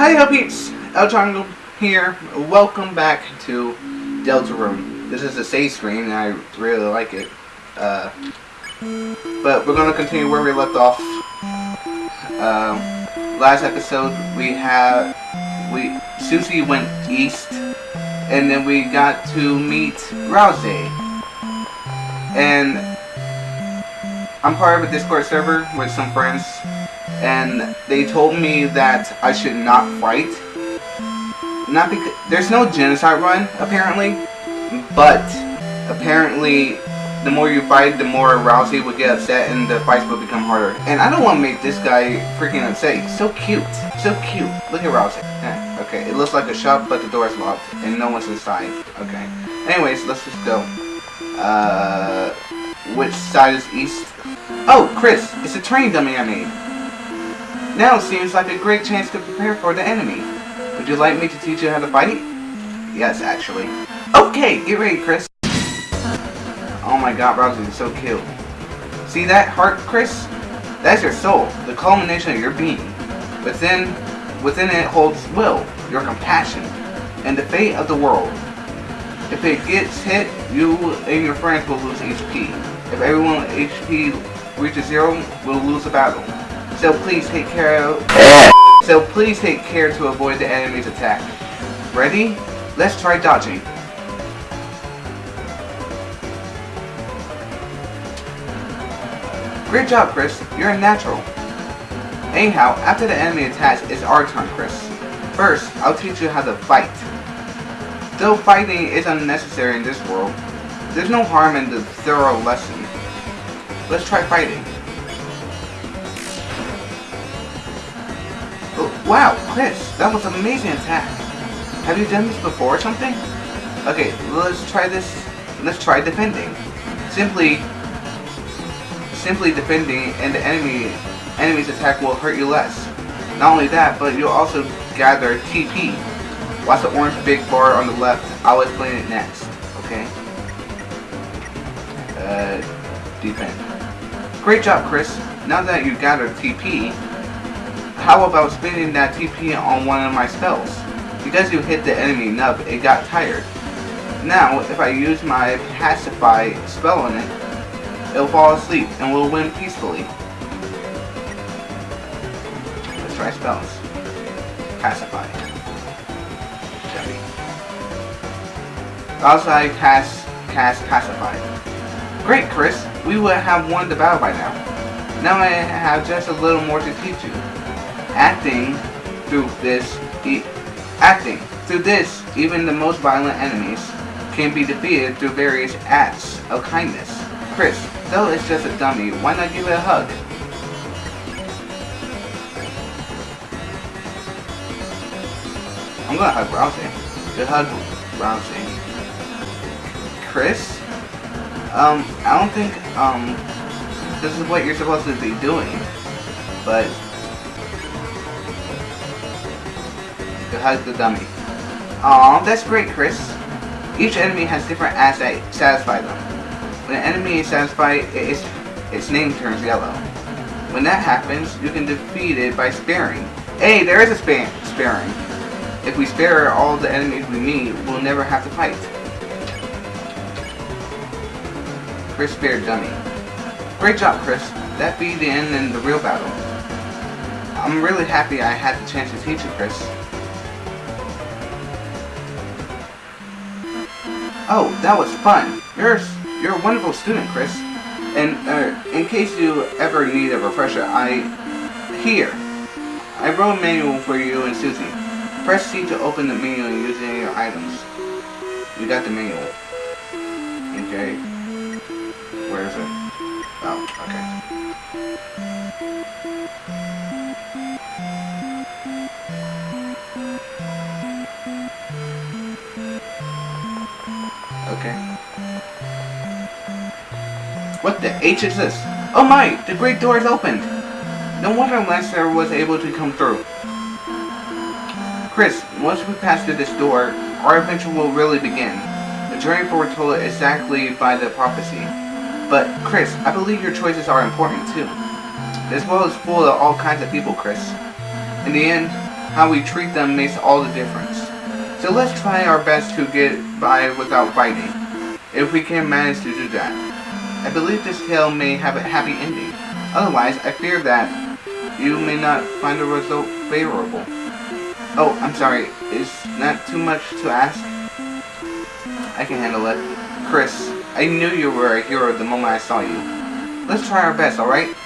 Hi, yo peeps! El Jungle here. Welcome back to Deltarune. This is a save screen, and I really like it. Uh, but we're gonna continue where we left off. Um, last episode, we had we Susie went east, and then we got to meet Ralsei. And I'm part of a Discord server with some friends, and they told me that I should not fight. Not because there's no genocide run apparently, but apparently the more you fight, the more Ralsei would get upset and the fights would become harder. And I don't want to make this guy freaking upset. He's so cute, so cute. Look at Ralsei. Eh, okay, it looks like a shop, but the door is locked and no one's inside. Okay. Anyways, let's just go. Uh, which side is east? Oh, Kris, it's a train dummy I made. Now seems like a great chance to prepare for the enemy. Would you like me to teach you how to fight? Yes, actually. Okay, get ready, Kris. Oh my god, Ralsei is so cute. See that heart, Kris? That's your soul, the culmination of your being. Within, within it holds will, your compassion, and the fate of the world. If it gets hit, you and your friends will lose HP. If everyone HP reaches zero, we'll lose the battle. So please take care of... so please take care to avoid the enemy's attack. Ready? Let's try dodging. Great job, Kris. You're a natural. Anyhow, after the enemy attacks, it's our turn, Kris. First, I'll teach you how to fight. Though fighting is unnecessary in this world, there's no harm in the thorough lesson. Let's try fighting. Wow, Kris, that was an amazing attack. Have you done this before or something? Okay, let's try this. Let's try defending. Simply simply defending and the enemy enemy's attack will hurt you less. Not only that, but you'll also gather TP. Watch the orange big bar on the left. I'll explain it next. Okay? Uh, defend. Great job, Kris. Now that you've gathered TP, how about spending that TP on one of my spells? Because you hit the enemy enough, it got tired. Now, if I use my Pacify spell on it, it'll fall asleep and we'll win peacefully. Let's try spells. Pacify. Chevy. Also, I cast, cast Pacify. Great, Kris. We would have won the battle by now. Now I have just a little more to teach you. Acting through this, e acting through this, even the most violent enemies can be defeated through various acts of kindness. Kris, though it's just a dummy, why not give it a hug? I'm gonna hug Ralsei. Good hug, Ralsei. Kris? Um, I don't think, um, this is what you're supposed to be doing. But, good hug the dummy. Aw, that's great, Kris. Each enemy has different acts that satisfy them. When an enemy is satisfied, its, its name turns yellow. When that happens, you can defeat it by sparing. Hey, there is a span sparing. If we spare all the enemies we meet, we'll never have to fight. Kris spared Dummy. Great job, Kris. That be the end in the real battle. I'm really happy I had the chance to teach you, Kris. Oh, that was fun. You're you're a wonderful student, Kris. And uh, in case you ever need a refresher, I... Here. I wrote a manual for you and Susie. Press C to open the menu and use any of your items. You got the manual. Okay. Where is it? Oh, okay. Okay. What the H is this? Oh my! The great door is opened! No wonder Lancer was able to come through. Kris, once we pass through this door, our adventure will really begin. The journey foretold exactly by the prophecy. But, Kris, I believe your choices are important too. This world is full of all kinds of people, Kris. In the end, How we treat them makes all the difference. So let's try our best to get by without fighting. If we can manage to do that. I believe this tale may have a happy ending. Otherwise, I fear that you may not find the result favorable. Oh, I'm sorry. Is that too much to ask? I can handle it. Kris, I knew you were a hero the moment I saw you. Let's try our best, alright?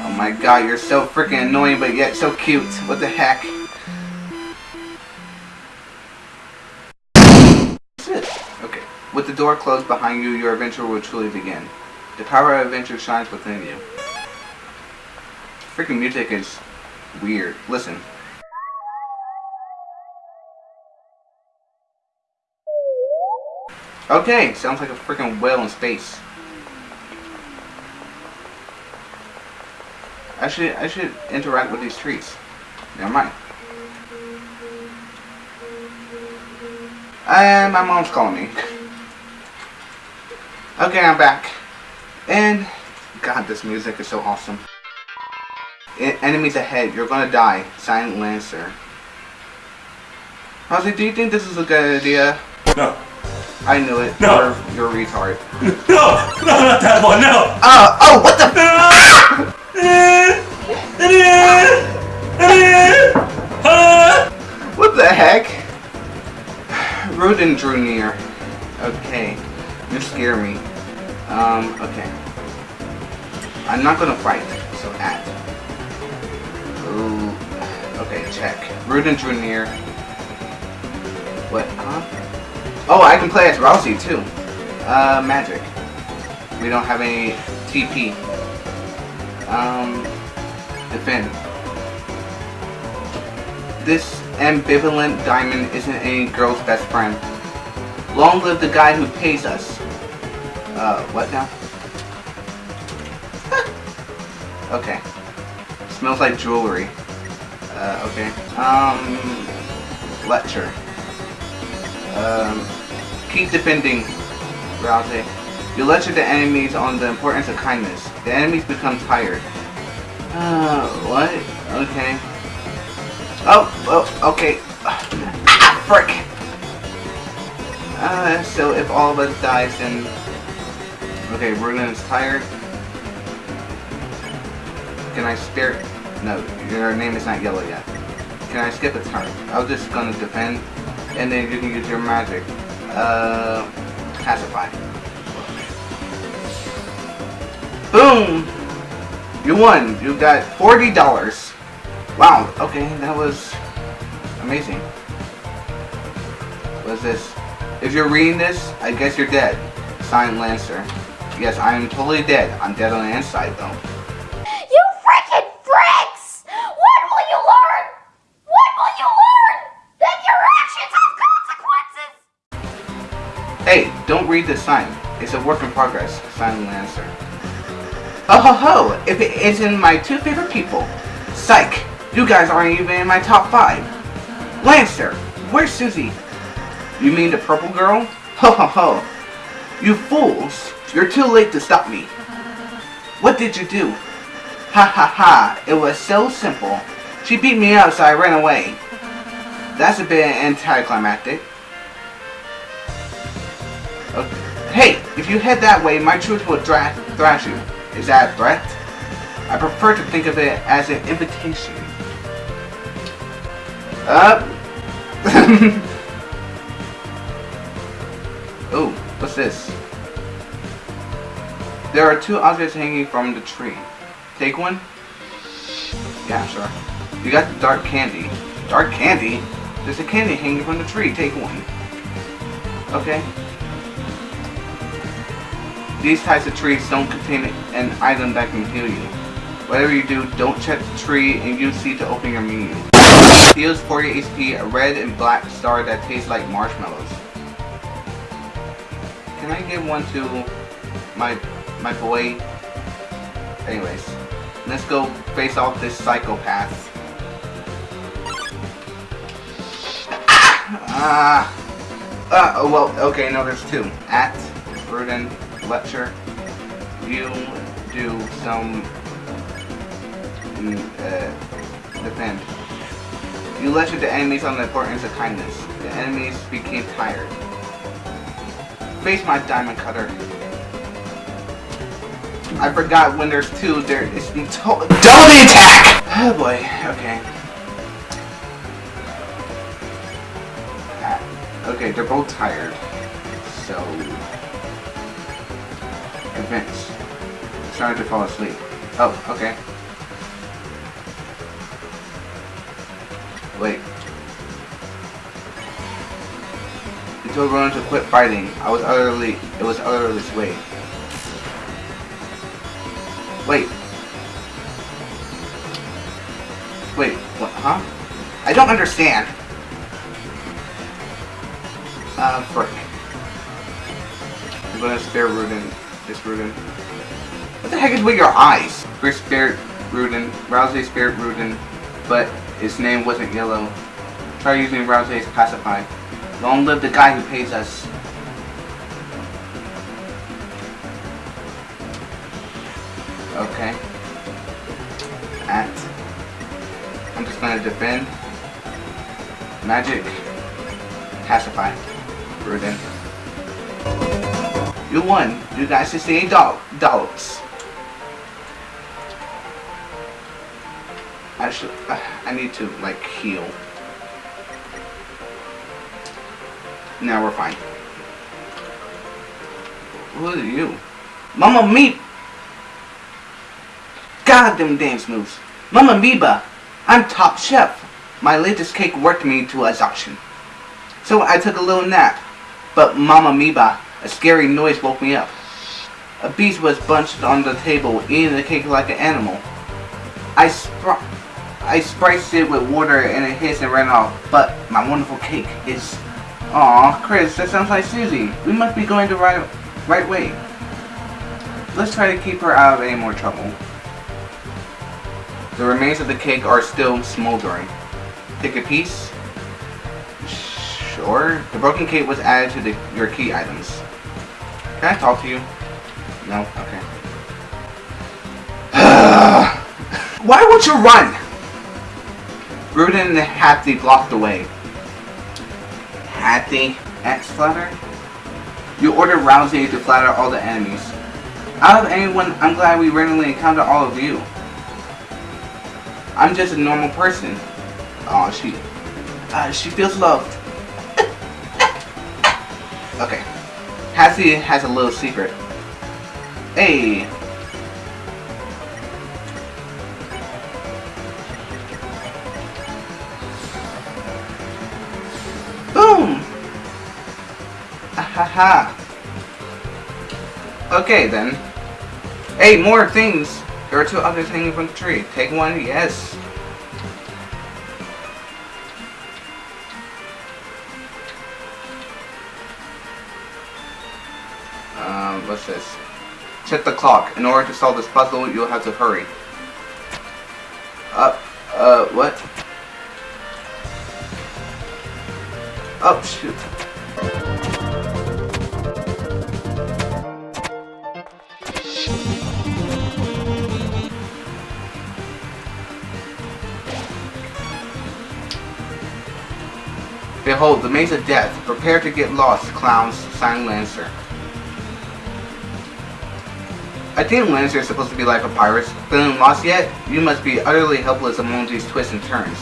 Oh my god, you're so freaking annoying but yet so cute. What the heck? Door closed behind you, your adventure will truly begin. The power of adventure shines within you. Freaking music is weird. Listen. Okay, sounds like a freaking whale in space. I should I should interact with these trees. Never mind. And my mom's calling me. okay, I'm back. And God, this music is so awesome. Enemies ahead, you're gonna die. Silent Lancer. It? Do you think this is a good idea? No. I knew it. No. You're, you're a retard. No! No, not that one, no! Uh, oh, what the? What the heck? Rudinn drew near. Okay. You scare me. Um, okay. I'm not gonna fight, so at. Ooh. Okay, check. Rudinn drew near. What, huh? Oh, I can play as Ralsei too. Uh, magic. We don't have any TP. Um, defend. This ambivalent diamond isn't any girl's best friend. Long live the guy who pays us. Uh, what now? okay. Smells like jewelry. Uh, okay. Um, lecture. Um, keep defending, Ralsei. You lecture the enemies on the importance of kindness. The enemies become tired. Uh, what? Okay. Oh, oh, okay. Ah, frick! Uh, so if all of us dies, then... Okay, Runen is tired. Can I spare... No, your name is not yellow yet. Can I skip a turn? I was just gonna defend, and then you can use your magic. Uh, pacify. Boom! You won. You got $40. Wow, okay, that was amazing. What's this? If you're reading this, I guess you're dead. Signed Lancer. Yes, I am totally dead. I'm dead on the inside, though. You freaking freaks! When will you learn? When will you learn that your actions have consequences? Hey, don't read this sign. It's a work in progress. Silent Lancer. Oh ho ho! If it isn't my two favorite people. Psych! You guys aren't even in my top five. Lancer! Where's Susie? You mean the purple girl? Ho ho ho! You fools! You're too late to stop me. What did you do? Ha ha ha! It was so simple. She beat me up so I ran away. That's a bit anticlimactic. Okay. Hey, if you head that way, my troops will thrash you. Is that a threat? I prefer to think of it as an invitation. Up. oh, what's this? There are two objects hanging from the tree. Take one? Yeah, sure. You got the dark candy. Dark candy? There's a candy hanging from the tree. Take one. Okay. These types of trees don't contain an item that can heal you. Whatever you do, don't check the tree and use C to open your menu. Heals 40 HP, a red and black star that tastes like marshmallows. Can I give one to my my boy? Anyways, let's go face off this psychopath. Ah! Uh, well, okay, no, there's two. At Rudinn lecture, you do some mm, uh, defend. You lectured the enemies on the importance of kindness. The enemies became tired. Face my diamond cutter. I forgot when there's two, there is to double the attack! Oh boy, okay. Ah, Okay, they're both tired. So... Convince. Starting to fall asleep. Oh, okay. Wait. You told Ronan to quit fighting. I was utterly... It was utterly swayed. Wait. Wait, what, huh? I don't understand. Uh, frick. I'm gonna spare Rudinn. This Rudinn. What the heck is with your eyes? First spared Rudinn. Ralsei spared Rudinn, but his name wasn't yellow. Try using Ralsei's pacify. Long live the guy who pays us. Okay. At. I'm just gonna defend. Magic. Pacify. Rudinn. You won. You got 68 doll dollars. I should. Uh, I need to like heal. Now we're fine. Who are you? Mama Meep! God them dance moves. Mama Meeba! I'm top chef. My latest cake worked me to exhaustion. So I took a little nap. But Mama Meeba, a scary noise woke me up. A beast was bunched on the table, eating the cake like an animal. I spr I spiced it with water and it hissed and ran off, but my wonderful cake is... Aw, Kris, that sounds like Susie. We must be going the right, right way. Let's try to keep her out of any more trouble. The remains of the cake are still smoldering. Take a piece? Sure. The broken cake was added to the, your key items. Can I talk to you? No? Okay. Why won't you run? Rudinn and Hathy blocked the way. Hathy? X flatter? You ordered Ralsei to flatter all the enemies. Out of anyone, I'm glad we randomly encountered all of you. I'm just a normal person. Oh, she... Uh, she feels loved. okay. Hathy has a little secret. Hey. Boom! Ahaha. Okay then. Hey, more things. There are two others hanging from the tree. Take one, yes. Um, what's this? Check the clock. In order to solve this puzzle, you'll have to hurry. Uh, uh, what? Oh, shoot. Behold, the maze of death. Prepare to get lost, clowns, sang Lancer. I think Lancer is supposed to be like a pirate. Feeling lost yet? You must be utterly helpless among these twists and turns.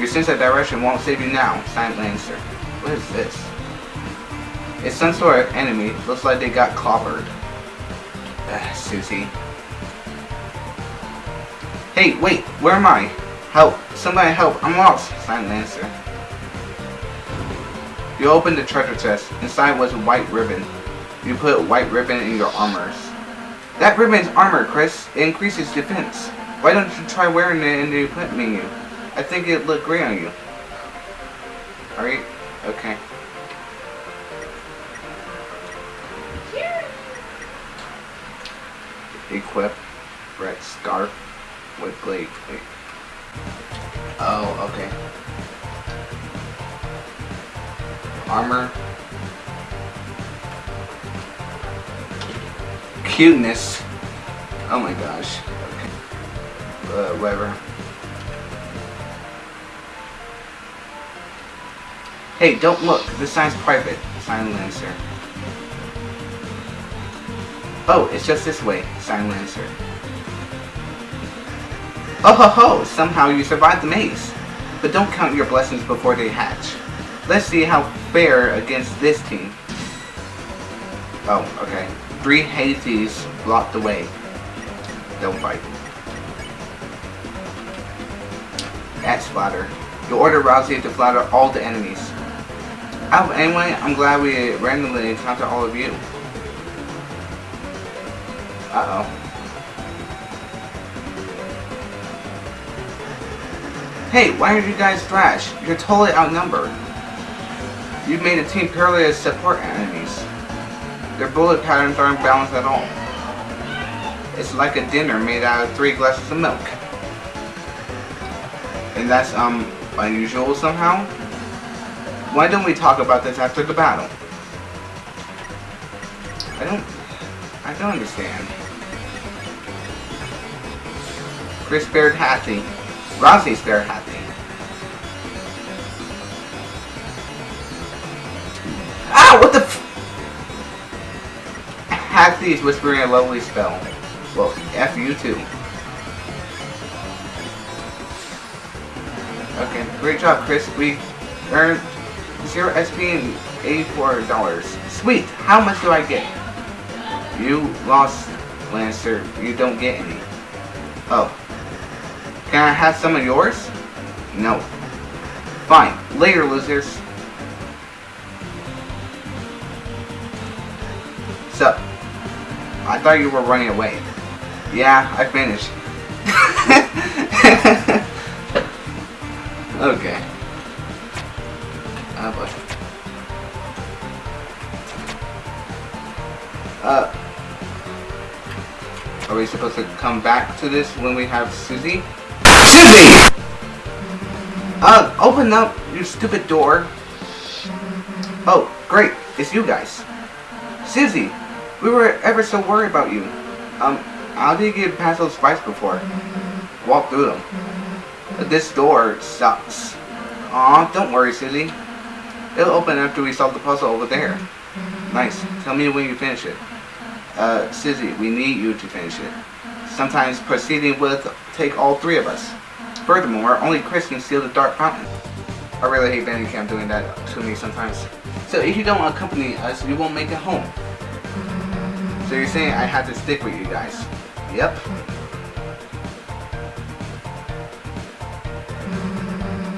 Your sense of direction won't save you now, sang Lancer. What is this? It's some sort of enemy. Looks like they got clobbered. Ugh, Susie. Hey, wait, where am I? Help, somebody help, I'm lost, sang Lancer. You opened the treasure chest. Inside was a white ribbon. You put white ribbon in your armors. That ribbon's armor, Kris. It increases defense. Why don't you try wearing it and you put me you? I think it'd look great on you. Alright? Okay. Equip. Red scarf. With blade. Oh, okay. Armor. Cuteness. Oh my gosh. Okay. Uh, whatever. Hey, don't look. This sign's private. Sign Lancer. Oh, it's just this way. Sign Lancer. Oh ho ho! Somehow you survived the maze. But don't count your blessings before they hatch. Let's see how fair against this team. Oh, okay. Three Hades blocked the way. Don't fight. At Splatter. You order Ralsei to flatter all the enemies. Oh, anyway, I'm glad we randomly encountered all of you. Uh-oh. Hey, why are you guys trash? You're totally outnumbered. You've made a team purely as support enemies. Their bullet patterns aren't balanced at all. It's like a dinner made out of three glasses of milk. And that's, um, unusual somehow? Why don't we talk about this after the battle? I don't... I don't understand. Kris spared Hathy. Ralsei spared Hathy. Is whispering a lovely spell. Well, F you too. Okay, great job, Kris. We earned 0 SP and $84. Sweet! How much do I get? You lost, Lancer. You don't get any. Oh. Can I have some of yours? No. Fine. Later, losers. Thought you were running away. Yeah, I finished. okay. Oh boy. Uh, are we supposed to come back to this when we have Susie? Susie! Uh, open up, your stupid door. Oh, great, it's you guys. Susie, we were ever so worried about you. Um, how did you get past those spikes before? Walk through them. But this door sucks. Aw, don't worry, Susie. It'll open after we solve the puzzle over there. Nice. Tell me when you finish it. Uh, Susie, we need you to finish it. Sometimes proceeding with take all three of us. Furthermore, only Kris can steal the Dark Fountain. I really hate Bandicam doing that to me sometimes. So if you don't accompany us, you won't make it home. So you're saying I have to stick with you guys? Yep.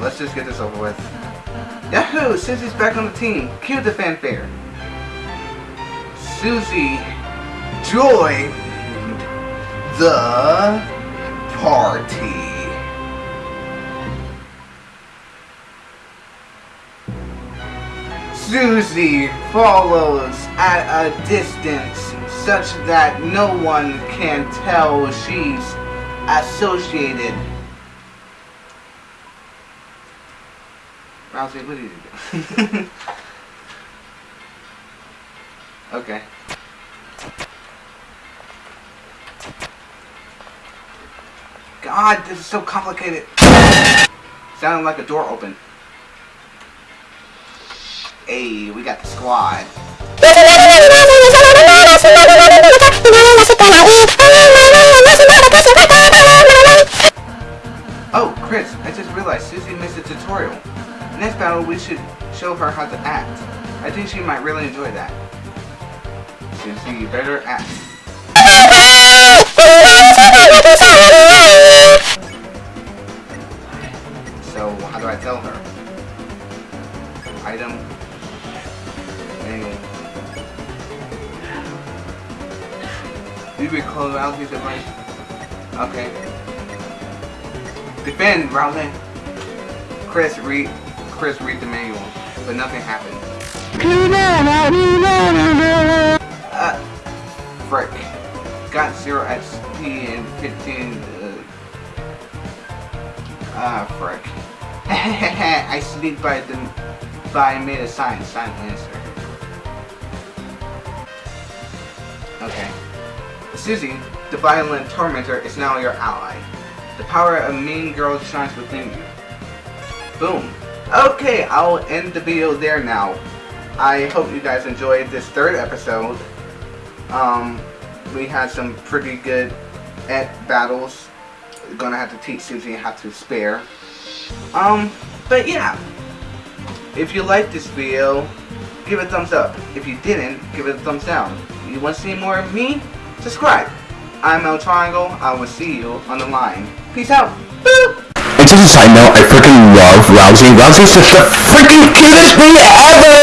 Let's just get this over with. Yahoo! Susie's back on the team. Cue the fanfare. Susie joined the party. Susie follows at a distance such that no one can tell she's associated. Ralsei, what did you do? okay. God, this is so complicated. Sounded like a door open. Hey, we got the squad. Oh, Kris, I just realized Susie missed a tutorial. Next battle, we should show her how to act. I think she might really enjoy that. Susie, you better act. So, how do I tell her? Item. You recall Ralsei's advice? Okay. Defend, Ralsei. Kris, read. Kris, read the manual, but nothing happened. Uh, frick. Got 0 XP and 15, uh, ah, frick. I sleep by the, by made a sign, sign answer. Okay. Susie, the violent tormentor, is now your ally. The power of mean girl shines within you. Boom. Okay, I'll end the video there now. I hope you guys enjoyed this third episode. Um, we had some pretty good at battles. Gonna have to teach Susie how to spare. Um, but yeah. If you liked this video, give it a thumbs up. If you didn't, give it a thumbs down. You want to see more of me? Subscribe. I'm El Triangle. I will see you on the line. Peace out. Boop! And just a side note, I freaking love Ralsei. Ralsei's just the freaking cutest thing ever!